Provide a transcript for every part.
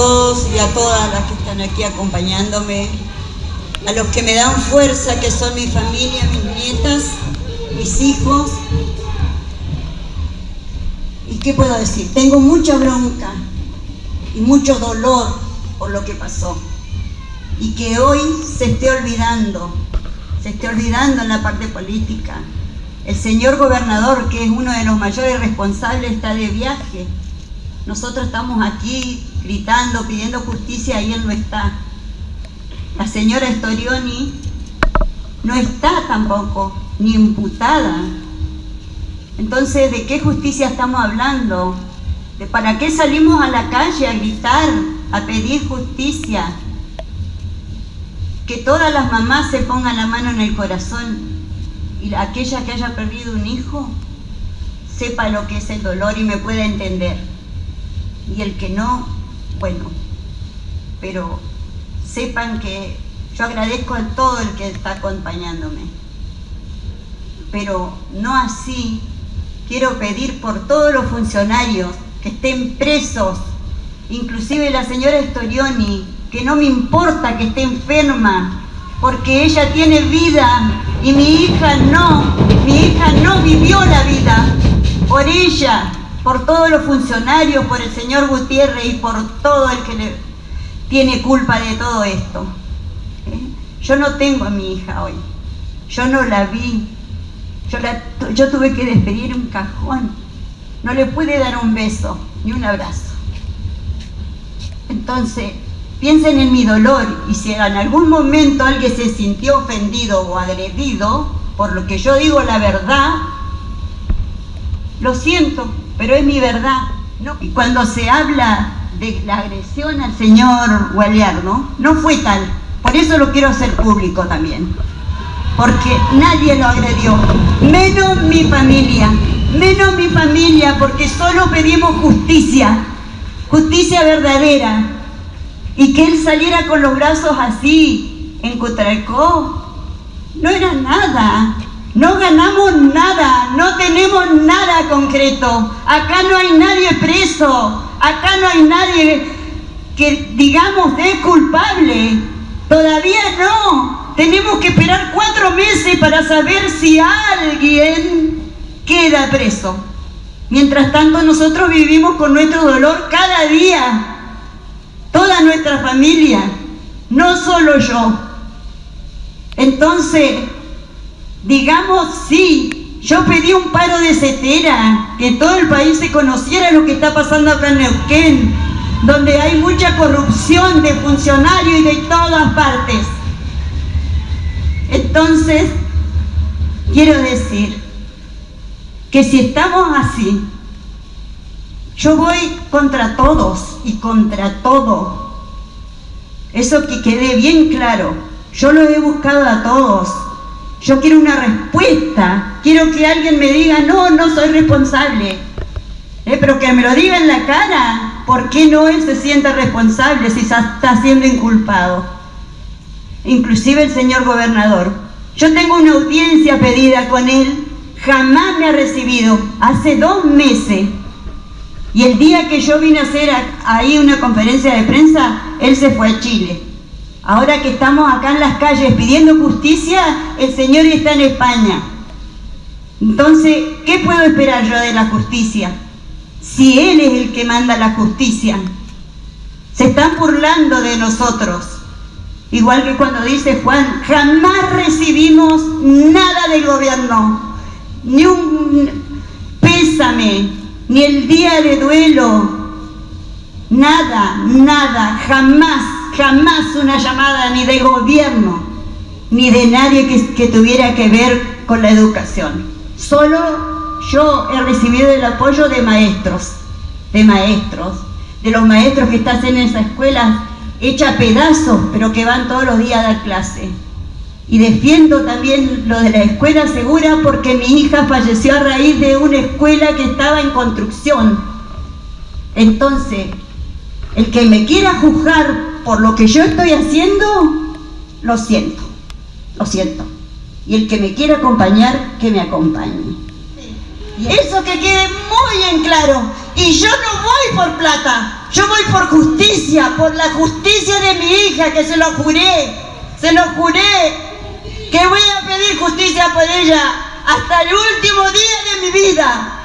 todos y a todas las que están aquí acompañándome, a los que me dan fuerza, que son mi familia, mis nietas, mis hijos. ¿Y qué puedo decir? Tengo mucha bronca y mucho dolor por lo que pasó. Y que hoy se esté olvidando, se esté olvidando en la parte política. El señor gobernador, que es uno de los mayores responsables, está de viaje. Nosotros estamos aquí gritando, pidiendo justicia y él no está. La señora Storioni no está tampoco, ni imputada. Entonces, ¿de qué justicia estamos hablando? ¿De para qué salimos a la calle a gritar, a pedir justicia? Que todas las mamás se pongan la mano en el corazón y aquella que haya perdido un hijo sepa lo que es el dolor y me pueda entender. Y el que no, bueno, pero sepan que yo agradezco a todo el que está acompañándome. Pero no así, quiero pedir por todos los funcionarios que estén presos, inclusive la señora Storioni, que no me importa que esté enferma, porque ella tiene vida y mi hija no, mi hija no vivió la vida por ella, por todos los funcionarios, por el señor Gutiérrez y por todo el que le tiene culpa de todo esto. ¿Eh? Yo no tengo a mi hija hoy, yo no la vi, yo, yo tuve que despedir un cajón, no le pude dar un beso ni un abrazo. Entonces, piensen en mi dolor y si en algún momento alguien se sintió ofendido o agredido por lo que yo digo la verdad, lo siento, pero es mi verdad. Y cuando se habla de la agresión al señor Gualiar, ¿no? fue tal. Por eso lo quiero hacer público también. Porque nadie lo agredió, menos mi familia, menos mi familia, porque solo pedimos justicia, justicia verdadera. Y que él saliera con los brazos así, en Cotralcó, no era nada. No ganamos nada, no tenemos nada concreto. Acá no hay nadie preso, acá no hay nadie que digamos es culpable. Todavía no. Tenemos que esperar cuatro meses para saber si alguien queda preso. Mientras tanto nosotros vivimos con nuestro dolor cada día. Toda nuestra familia, no solo yo. Entonces, digamos sí, yo pedí un paro de cetera, que todo el país se conociera lo que está pasando acá en Neuquén, donde hay mucha corrupción de funcionarios y de todas partes. Entonces, quiero decir que si estamos así, yo voy contra todos y contra todo. Eso que quede bien claro. Yo lo he buscado a todos yo quiero una respuesta, quiero que alguien me diga, no, no soy responsable. Eh, pero que me lo diga en la cara, ¿por qué no él se siente responsable si está siendo inculpado? Inclusive el señor gobernador. Yo tengo una audiencia pedida con él, jamás me ha recibido, hace dos meses. Y el día que yo vine a hacer ahí una conferencia de prensa, él se fue a Chile. Ahora que estamos acá en las calles pidiendo justicia, el Señor está en España. Entonces, ¿qué puedo esperar yo de la justicia? Si Él es el que manda la justicia. Se están burlando de nosotros. Igual que cuando dice Juan, jamás recibimos nada del gobierno. Ni un pésame, ni el día de duelo. Nada, nada, jamás jamás una llamada ni de gobierno, ni de nadie que, tuviera que ver con la educación. Solo yo he recibido el apoyo de maestros, de maestros, de los maestros que están en esa escuela hecha pedazos, pero que van todos los días a dar clase. Y defiendo también lo de la escuela segura porque mi hija falleció a raíz de una escuela que estaba en construcción. Entonces, el que me quiera juzgar por lo que yo estoy haciendo, lo siento, lo siento. Y el que me quiera acompañar, que me acompañe. Eso que quede muy en claro. Y yo no voy por plata. Yo voy por justicia, por la justicia de mi hija, que se lo juré, se lo juré, que voy a pedir justicia por ella hasta el último día de mi vida.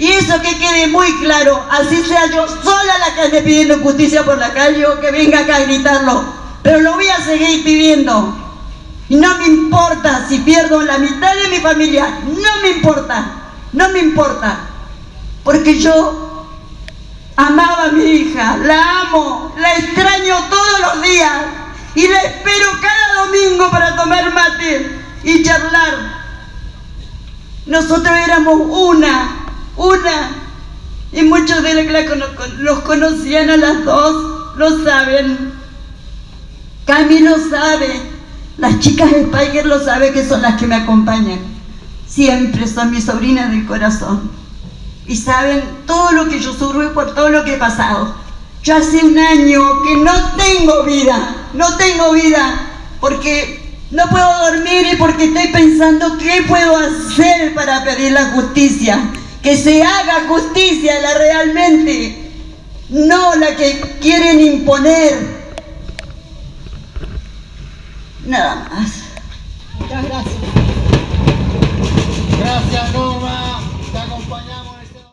Y eso que quede muy claro, así sea yo sola la que pidiendo justicia por la calle o que venga acá a gritarlo, pero lo voy a seguir pidiendo. Y no me importa si pierdo la mitad de mi familia, no me importa, no me importa, porque yo Amaba a mi hija, la amo, la extraño todos los días y la espero cada domingo para tomar mate y charlar. Nosotros éramos una, una, y muchos de los que conocían a las dos lo saben. Cami lo sabe, las chicas de Spiker lo saben que son las que me acompañan. Siempre son mis sobrinas del corazón y saben todo lo que yo sufro y por todo lo que he pasado. Yo hace un año que no tengo vida, no tengo vida, porque no puedo dormir y porque estoy pensando qué puedo hacer para pedir la justicia. Que se haga justicia la realmente, no la que quieren imponer. Nada más. Muchas gracias. Gracias, Norma.